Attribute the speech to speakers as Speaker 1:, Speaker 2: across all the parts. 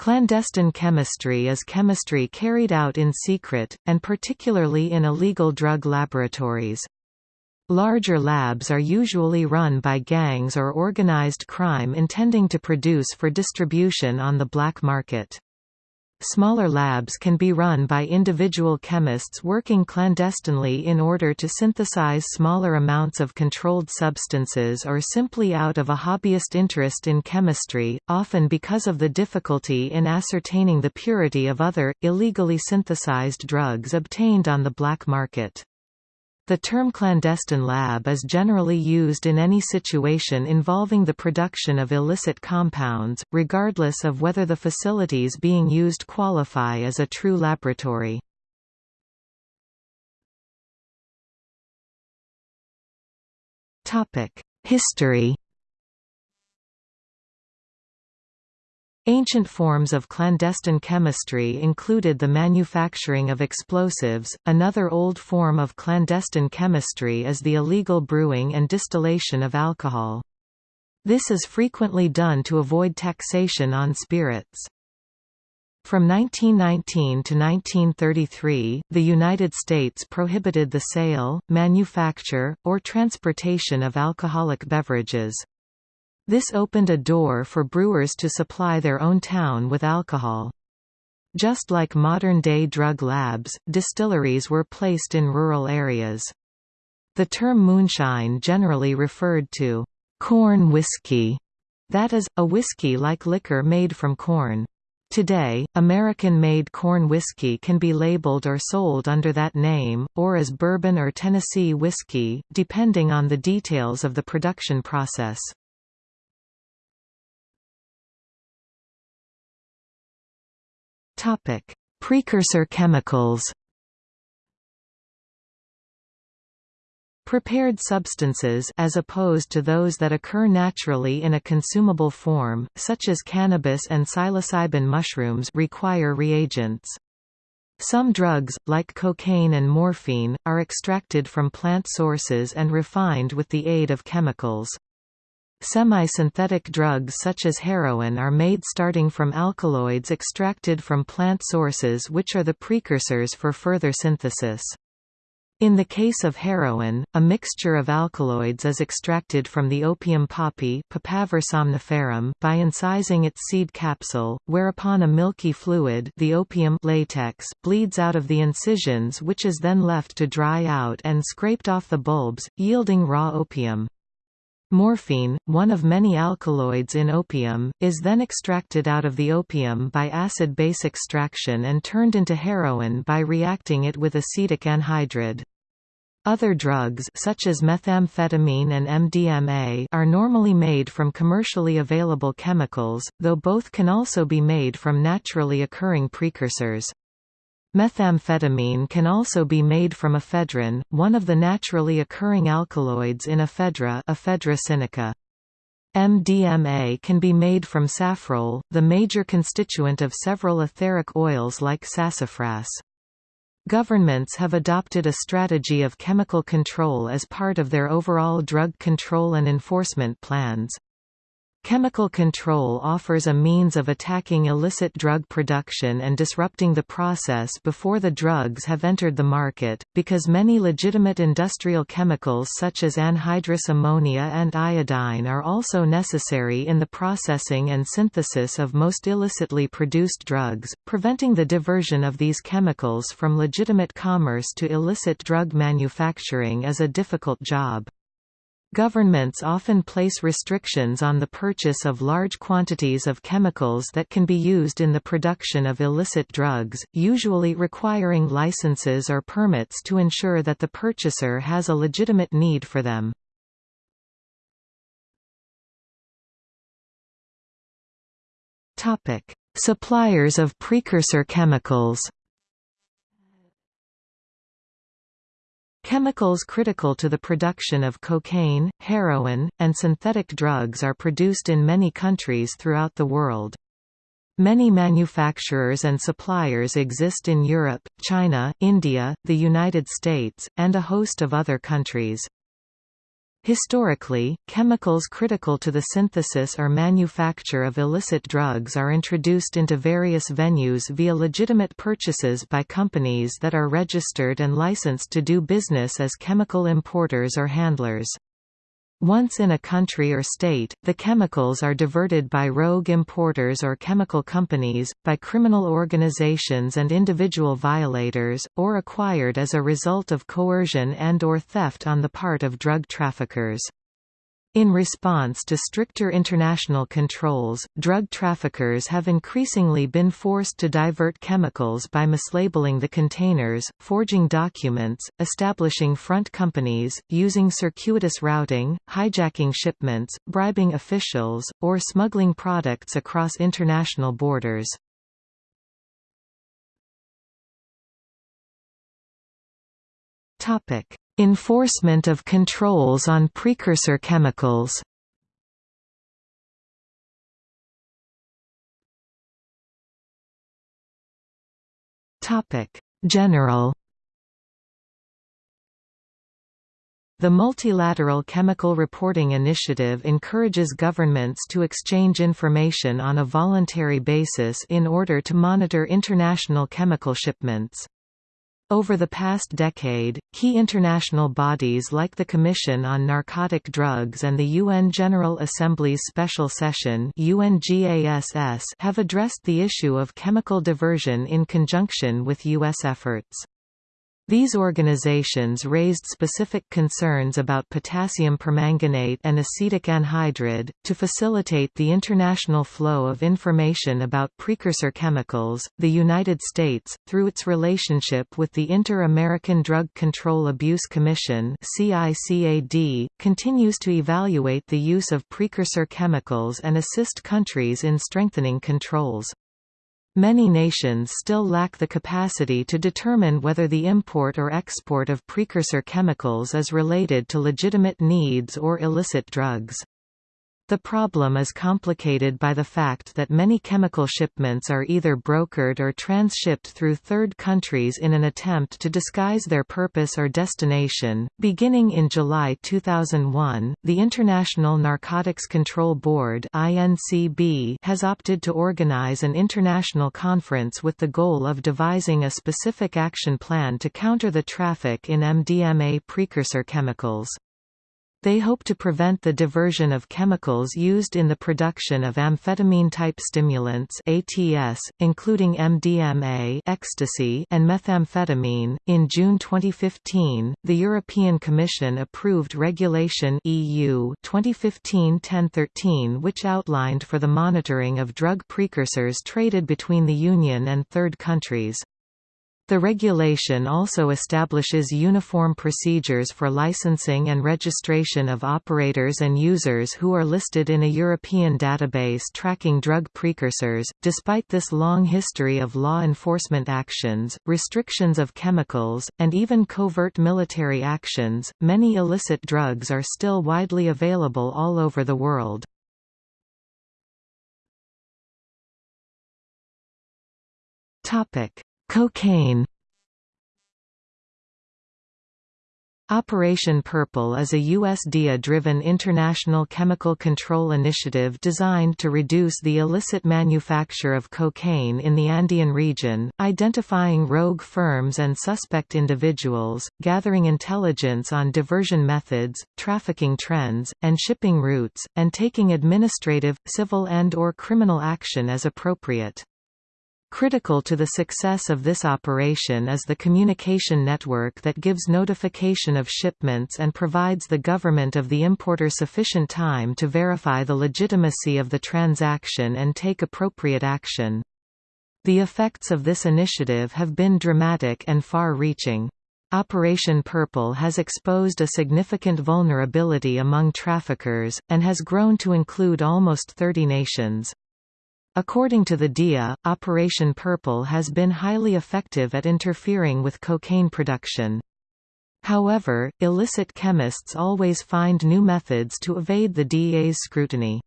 Speaker 1: Clandestine chemistry is chemistry carried out in secret, and particularly in illegal drug laboratories. Larger labs are usually run by gangs or organized crime intending to produce for distribution on the black market. Smaller labs can be run by individual chemists working clandestinely in order to synthesize smaller amounts of controlled substances or simply out of a hobbyist interest in chemistry, often because of the difficulty in ascertaining the purity of other, illegally synthesized drugs obtained on the black market. The term clandestine lab is generally used in any situation involving the production of illicit compounds, regardless of whether the facilities being used qualify as a true laboratory. History Ancient forms of clandestine chemistry included the manufacturing of explosives. Another old form of clandestine chemistry is the illegal brewing and distillation of alcohol. This is frequently done to avoid taxation on spirits. From 1919 to 1933, the United States prohibited the sale, manufacture, or transportation of alcoholic beverages. This opened a door for brewers to supply their own town with alcohol. Just like modern-day drug labs, distilleries were placed in rural areas. The term moonshine generally referred to corn whiskey, that is, a whiskey like liquor made from corn. Today, American-made corn whiskey can be labeled or sold under that name, or as bourbon or Tennessee whiskey, depending on the details of the production process. Topic: Precursor chemicals. Prepared substances as opposed to those that occur naturally in a consumable form, such as cannabis and psilocybin mushrooms require reagents. Some drugs, like cocaine and morphine, are extracted from plant sources and refined with the aid of chemicals. Semi-synthetic drugs such as heroin are made starting from alkaloids extracted from plant sources which are the precursors for further synthesis. In the case of heroin, a mixture of alkaloids is extracted from the opium poppy Papaver somniferum by incising its seed capsule, whereupon a milky fluid the opium latex bleeds out of the incisions which is then left to dry out and scraped off the bulbs, yielding raw opium. Morphine, one of many alkaloids in opium, is then extracted out of the opium by acid-base extraction and turned into heroin by reacting it with acetic anhydride. Other drugs such as methamphetamine and MDMA are normally made from commercially available chemicals, though both can also be made from naturally occurring precursors. Methamphetamine can also be made from ephedrine, one of the naturally occurring alkaloids in ephedra ephedra sinica. MDMA can be made from safrole, the major constituent of several etheric oils like sassafras. Governments have adopted a strategy of chemical control as part of their overall drug control and enforcement plans. Chemical control offers a means of attacking illicit drug production and disrupting the process before the drugs have entered the market, because many legitimate industrial chemicals such as anhydrous ammonia and iodine are also necessary in the processing and synthesis of most illicitly produced drugs, preventing the diversion of these chemicals from legitimate commerce to illicit drug manufacturing is a difficult job. Governments often place restrictions on the purchase of large quantities of chemicals that can be used in the production of illicit drugs, usually requiring licenses or permits to ensure that the purchaser has a legitimate need for them. Suppliers of precursor chemicals Chemicals critical to the production of cocaine, heroin, and synthetic drugs are produced in many countries throughout the world. Many manufacturers and suppliers exist in Europe, China, India, the United States, and a host of other countries. Historically, chemicals critical to the synthesis or manufacture of illicit drugs are introduced into various venues via legitimate purchases by companies that are registered and licensed to do business as chemical importers or handlers. Once in a country or state, the chemicals are diverted by rogue importers or chemical companies, by criminal organizations and individual violators, or acquired as a result of coercion and or theft on the part of drug traffickers. In response to stricter international controls, drug traffickers have increasingly been forced to divert chemicals by mislabeling the containers, forging documents, establishing front companies, using circuitous routing, hijacking shipments, bribing officials, or smuggling products across international borders. Enforcement of controls on precursor chemicals General The Multilateral Chemical Reporting Initiative encourages governments to exchange information on a voluntary basis in order to monitor international chemical shipments. Over the past decade, key international bodies like the Commission on Narcotic Drugs and the UN General Assembly's Special Session have addressed the issue of chemical diversion in conjunction with U.S. efforts. These organizations raised specific concerns about potassium permanganate and acetic anhydride. To facilitate the international flow of information about precursor chemicals, the United States, through its relationship with the Inter-American Drug Control Abuse Commission (CICAD), continues to evaluate the use of precursor chemicals and assist countries in strengthening controls. Many nations still lack the capacity to determine whether the import or export of precursor chemicals is related to legitimate needs or illicit drugs. The problem is complicated by the fact that many chemical shipments are either brokered or transshipped through third countries in an attempt to disguise their purpose or destination. Beginning in July 2001, the International Narcotics Control Board (INCB) has opted to organize an international conference with the goal of devising a specific action plan to counter the traffic in MDMA precursor chemicals. They hope to prevent the diversion of chemicals used in the production of amphetamine-type stimulants ATS, including MDMA ecstasy and methamphetamine. In June 2015, the European Commission approved Regulation EU 2015-1013 which outlined for the monitoring of drug precursors traded between the Union and third countries. The regulation also establishes uniform procedures for licensing and registration of operators and users who are listed in a European database tracking drug precursors. Despite this long history of law enforcement actions, restrictions of chemicals, and even covert military actions, many illicit drugs are still widely available all over the world. Topic Cocaine Operation Purple is a USDA-driven international chemical control initiative designed to reduce the illicit manufacture of cocaine in the Andean region, identifying rogue firms and suspect individuals, gathering intelligence on diversion methods, trafficking trends, and shipping routes, and taking administrative, civil and or criminal action as appropriate. Critical to the success of this operation is the communication network that gives notification of shipments and provides the government of the importer sufficient time to verify the legitimacy of the transaction and take appropriate action. The effects of this initiative have been dramatic and far-reaching. Operation Purple has exposed a significant vulnerability among traffickers, and has grown to include almost 30 nations. According to the DEA, Operation Purple has been highly effective at interfering with cocaine production. However, illicit chemists always find new methods to evade the DEA's scrutiny.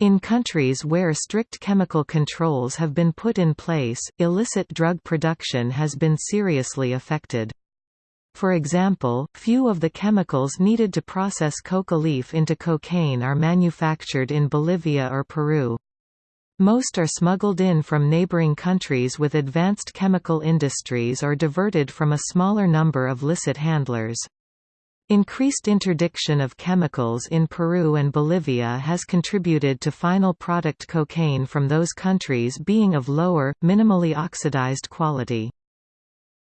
Speaker 1: In countries where strict chemical controls have been put in place, illicit drug production has been seriously affected. For example, few of the chemicals needed to process coca leaf into cocaine are manufactured in Bolivia or Peru. Most are smuggled in from neighboring countries with advanced chemical industries or diverted from a smaller number of licit handlers. Increased interdiction of chemicals in Peru and Bolivia has contributed to final product cocaine from those countries being of lower, minimally oxidized quality.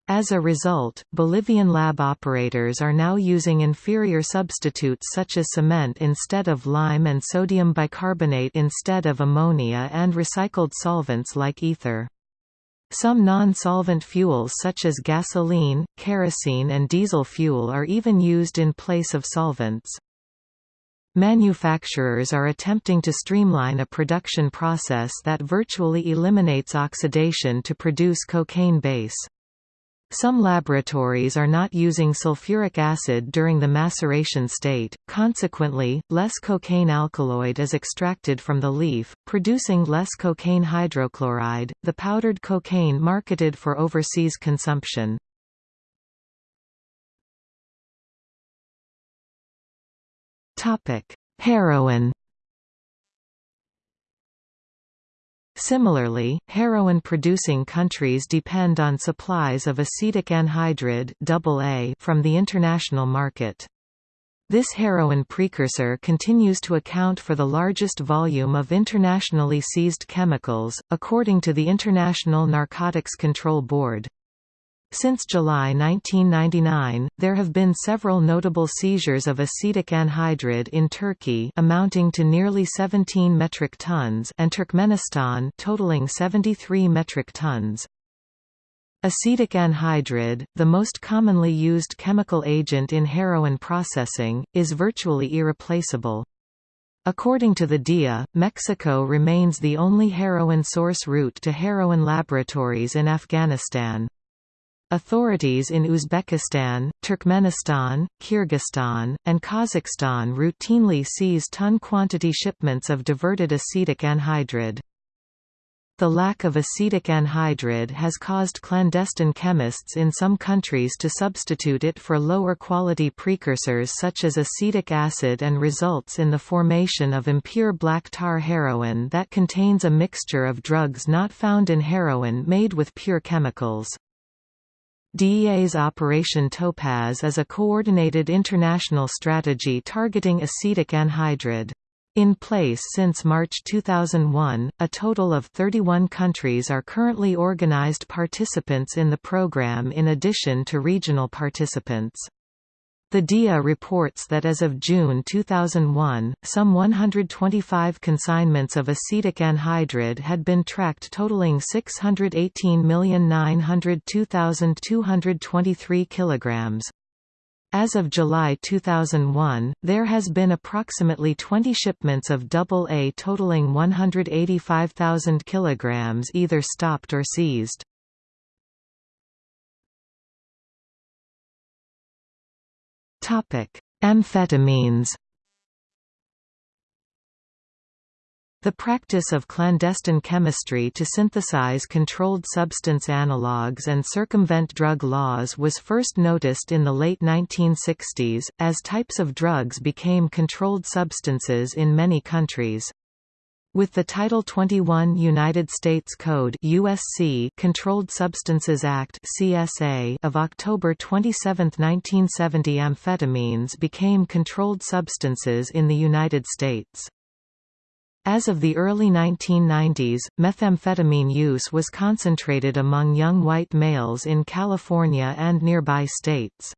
Speaker 1: As a result, Bolivian lab operators are now using inferior substitutes such as cement instead of lime and sodium bicarbonate instead of ammonia and recycled solvents like ether. Some non-solvent fuels such as gasoline, kerosene and diesel fuel are even used in place of solvents. Manufacturers are attempting to streamline a production process that virtually eliminates oxidation to produce cocaine base. Some laboratories are not using sulfuric acid during the maceration state, consequently, less cocaine alkaloid is extracted from the leaf, producing less cocaine hydrochloride, the powdered cocaine marketed for overseas consumption. Heroin Similarly, heroin-producing countries depend on supplies of acetic anhydride from the international market. This heroin precursor continues to account for the largest volume of internationally seized chemicals, according to the International Narcotics Control Board. Since July 1999, there have been several notable seizures of acetic anhydride in Turkey amounting to nearly 17 metric tons and Turkmenistan totaling 73 metric tons. Acetic anhydride, the most commonly used chemical agent in heroin processing, is virtually irreplaceable. According to the DEA, Mexico remains the only heroin source route to heroin laboratories in Afghanistan. Authorities in Uzbekistan, Turkmenistan, Kyrgyzstan, and Kazakhstan routinely seize ton-quantity shipments of diverted acetic anhydride. The lack of acetic anhydride has caused clandestine chemists in some countries to substitute it for lower quality precursors such as acetic acid and results in the formation of impure black tar heroin that contains a mixture of drugs not found in heroin made with pure chemicals. DEA's Operation Topaz is a coordinated international strategy targeting acetic anhydride. In place since March 2001, a total of 31 countries are currently organized participants in the program in addition to regional participants. The DEA reports that as of June 2001, some 125 consignments of acetic anhydride had been tracked totaling 618,902,223 kilograms. As of July 2001, there has been approximately 20 shipments of AA totaling 185,000 kilograms either stopped or seized. Amphetamines The practice of clandestine chemistry to synthesize controlled substance analogues and circumvent drug laws was first noticed in the late 1960s, as types of drugs became controlled substances in many countries. With the Title 21 United States Code USC Controlled Substances Act CSA of October 27, 1970 amphetamines became controlled substances in the United States. As of the early 1990s, methamphetamine use was concentrated among young white males in California and nearby states.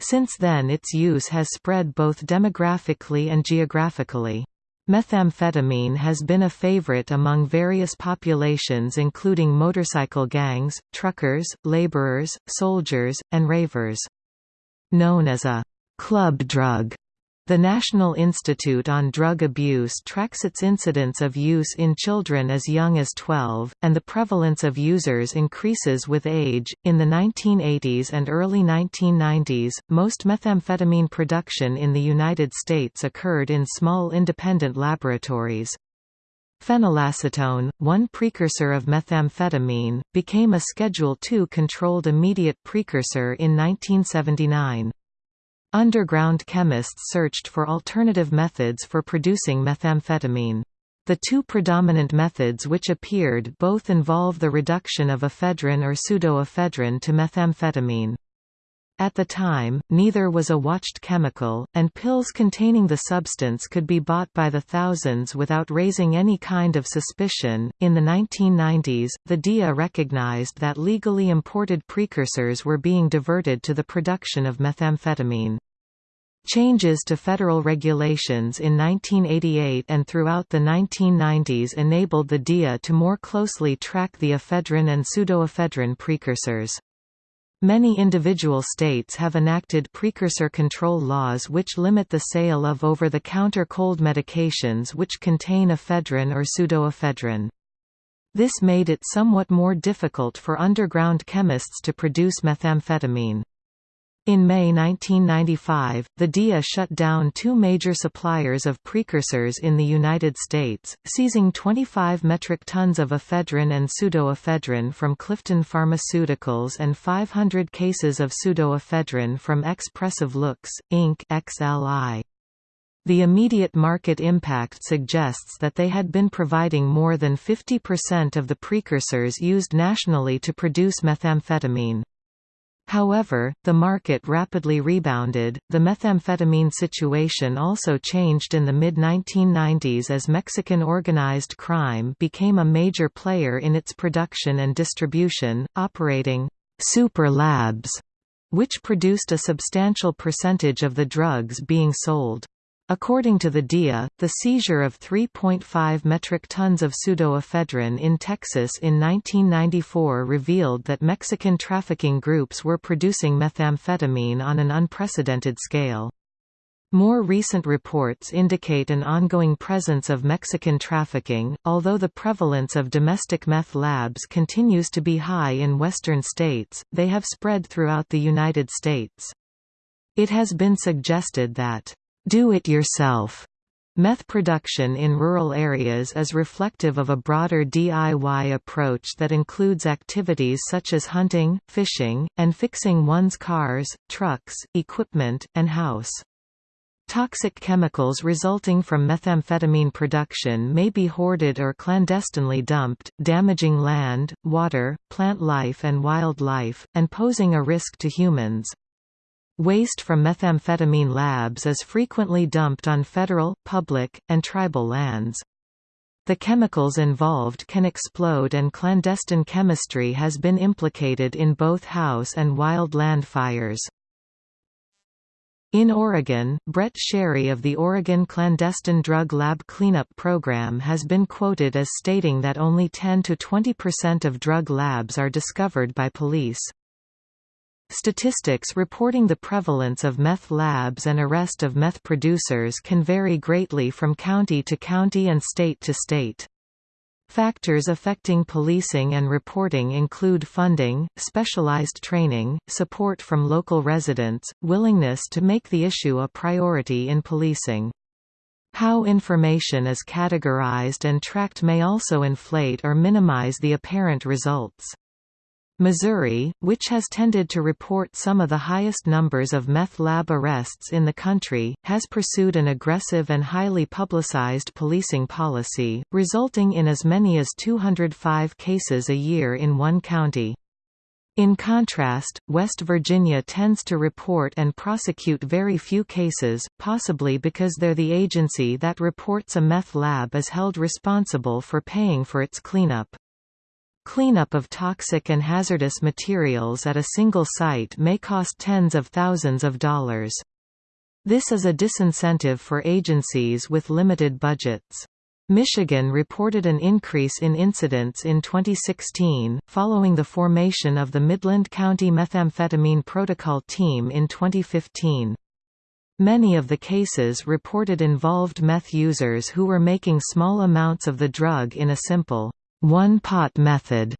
Speaker 1: Since then its use has spread both demographically and geographically. Methamphetamine has been a favorite among various populations including motorcycle gangs, truckers, laborers, soldiers, and ravers. Known as a club drug, the National Institute on Drug Abuse tracks its incidence of use in children as young as 12, and the prevalence of users increases with age. In the 1980s and early 1990s, most methamphetamine production in the United States occurred in small independent laboratories. Phenylacetone, one precursor of methamphetamine, became a Schedule II controlled immediate precursor in 1979. Underground chemists searched for alternative methods for producing methamphetamine. The two predominant methods which appeared both involve the reduction of ephedrine or pseudoephedrine to methamphetamine. At the time, neither was a watched chemical, and pills containing the substance could be bought by the thousands without raising any kind of suspicion. In the 1990s, the DEA recognized that legally imported precursors were being diverted to the production of methamphetamine. Changes to federal regulations in 1988 and throughout the 1990s enabled the DEA to more closely track the ephedrine and pseudoephedrine precursors. Many individual states have enacted precursor control laws which limit the sale of over-the-counter cold medications which contain ephedrine or pseudoephedrine. This made it somewhat more difficult for underground chemists to produce methamphetamine. In May 1995, the DEA shut down two major suppliers of precursors in the United States, seizing 25 metric tons of ephedrine and pseudoephedrine from Clifton Pharmaceuticals and 500 cases of pseudoephedrine from Expressive Looks, Inc. XLI. The immediate market impact suggests that they had been providing more than 50% of the precursors used nationally to produce methamphetamine. However, the market rapidly rebounded. The methamphetamine situation also changed in the mid 1990s as Mexican organized crime became a major player in its production and distribution, operating super labs, which produced a substantial percentage of the drugs being sold. According to the DEA, the seizure of 3.5 metric tons of pseudoephedrine in Texas in 1994 revealed that Mexican trafficking groups were producing methamphetamine on an unprecedented scale. More recent reports indicate an ongoing presence of Mexican trafficking, although the prevalence of domestic meth labs continues to be high in western states, they have spread throughout the United States. It has been suggested that do-it-yourself Meth production in rural areas is reflective of a broader DIY approach that includes activities such as hunting, fishing, and fixing one's cars, trucks, equipment, and house. Toxic chemicals resulting from methamphetamine production may be hoarded or clandestinely dumped, damaging land, water, plant life and wildlife, and posing a risk to humans. Waste from methamphetamine labs is frequently dumped on federal, public, and tribal lands. The chemicals involved can explode and clandestine chemistry has been implicated in both house and wild land fires. In Oregon, Brett Sherry of the Oregon Clandestine Drug Lab Cleanup Program has been quoted as stating that only 10 to 20 percent of drug labs are discovered by police. Statistics reporting the prevalence of meth labs and arrest of meth producers can vary greatly from county to county and state to state. Factors affecting policing and reporting include funding, specialized training, support from local residents, willingness to make the issue a priority in policing. How information is categorized and tracked may also inflate or minimize the apparent results. Missouri, which has tended to report some of the highest numbers of meth lab arrests in the country, has pursued an aggressive and highly publicized policing policy, resulting in as many as 205 cases a year in one county. In contrast, West Virginia tends to report and prosecute very few cases, possibly because they're the agency that reports a meth lab is held responsible for paying for its cleanup. Cleanup of toxic and hazardous materials at a single site may cost tens of thousands of dollars. This is a disincentive for agencies with limited budgets. Michigan reported an increase in incidents in 2016, following the formation of the Midland County Methamphetamine Protocol Team in 2015. Many of the cases reported involved meth users who were making small amounts of the drug in a simple one-pot method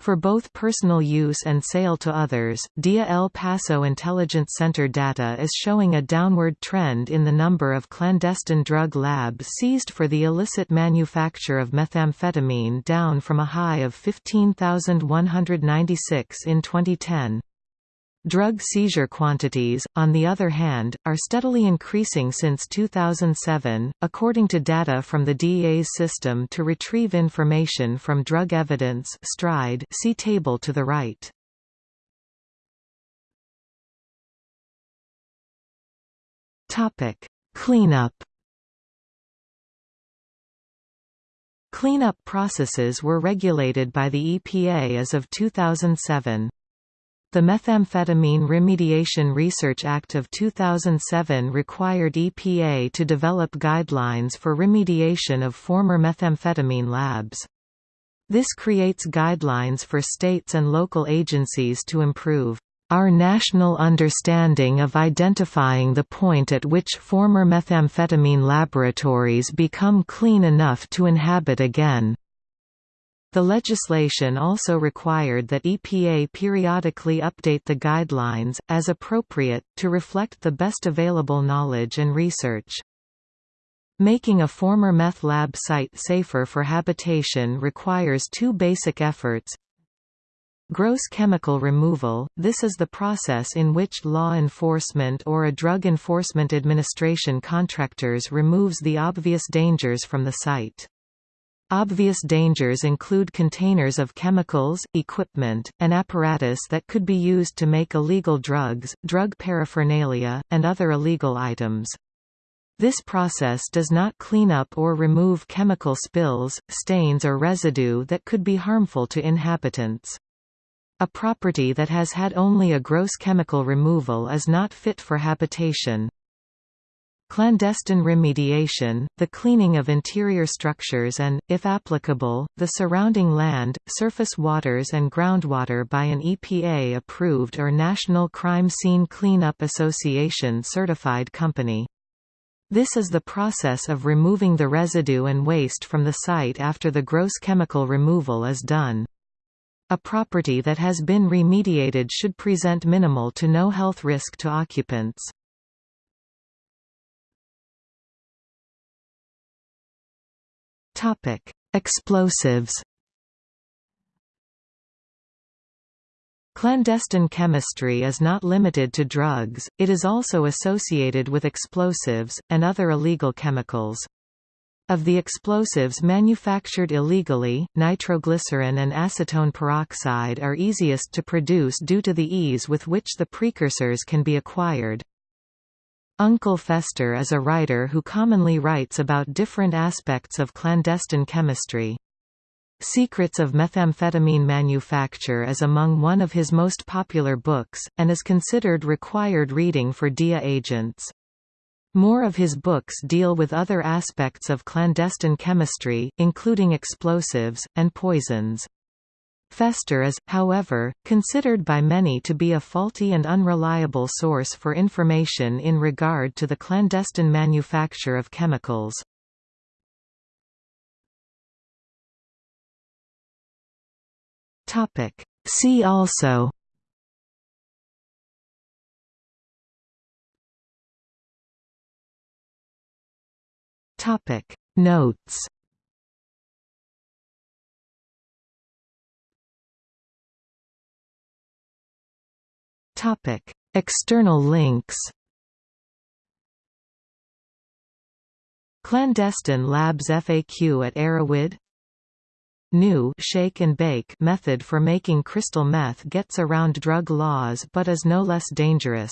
Speaker 1: For both personal use and sale to others, DEA El Paso Intelligence Center data is showing a downward trend in the number of clandestine drug labs seized for the illicit manufacture of methamphetamine down from a high of 15,196 in 2010. Drug seizure quantities, on the other hand, are steadily increasing since 2007, according to data from the DEA's system to retrieve information from drug evidence STRIDE see table to the right. Cleanup Cleanup processes were regulated by the EPA as of 2007. The Methamphetamine Remediation Research Act of 2007 required EPA to develop guidelines for remediation of former methamphetamine labs. This creates guidelines for states and local agencies to improve our national understanding of identifying the point at which former methamphetamine laboratories become clean enough to inhabit again. The legislation also required that EPA periodically update the guidelines, as appropriate, to reflect the best available knowledge and research. Making a former meth lab site safer for habitation requires two basic efforts. Gross chemical removal – This is the process in which law enforcement or a Drug Enforcement Administration contractors removes the obvious dangers from the site. Obvious dangers include containers of chemicals, equipment, and apparatus that could be used to make illegal drugs, drug paraphernalia, and other illegal items. This process does not clean up or remove chemical spills, stains or residue that could be harmful to inhabitants. A property that has had only a gross chemical removal is not fit for habitation. Clandestine remediation, the cleaning of interior structures and, if applicable, the surrounding land, surface waters and groundwater by an EPA-approved or National Crime Scene Cleanup Association certified company. This is the process of removing the residue and waste from the site after the gross chemical removal is done. A property that has been remediated should present minimal to no health risk to occupants. Topic: Explosives. Clandestine chemistry is not limited to drugs, it is also associated with explosives, and other illegal chemicals. Of the explosives manufactured illegally, nitroglycerin and acetone peroxide are easiest to produce due to the ease with which the precursors can be acquired. Uncle Fester is a writer who commonly writes about different aspects of clandestine chemistry. Secrets of Methamphetamine Manufacture is among one of his most popular books, and is considered required reading for DEA agents. More of his books deal with other aspects of clandestine chemistry, including explosives, and poisons. Fester is, however, considered by many to be a faulty and unreliable source for information in regard to the clandestine manufacture of chemicals. See also Notes Topic: External links. Clandestine Labs FAQ at Erowid New shake and bake method for making crystal meth gets around drug laws but is no less dangerous.